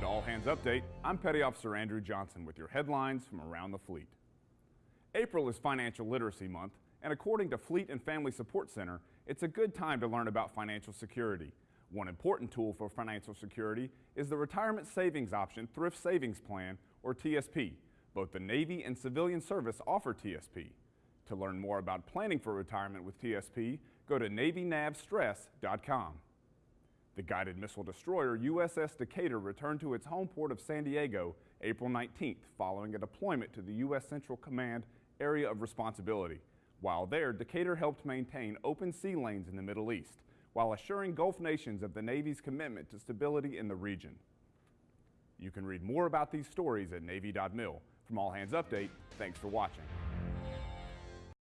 Hands Update, I'm Petty Officer Andrew Johnson with your headlines from around the fleet. April is Financial Literacy Month, and according to Fleet and Family Support Center, it's a good time to learn about financial security. One important tool for financial security is the Retirement Savings Option Thrift Savings Plan, or TSP. Both the Navy and civilian service offer TSP. To learn more about planning for retirement with TSP, go to NavyNavStress.com. The guided missile destroyer USS Decatur returned to its home port of San Diego April 19th following a deployment to the U.S. Central Command Area of Responsibility. While there, Decatur helped maintain open sea lanes in the Middle East while assuring Gulf nations of the Navy's commitment to stability in the region. You can read more about these stories at Navy.mil. From All Hands Update, thanks for watching.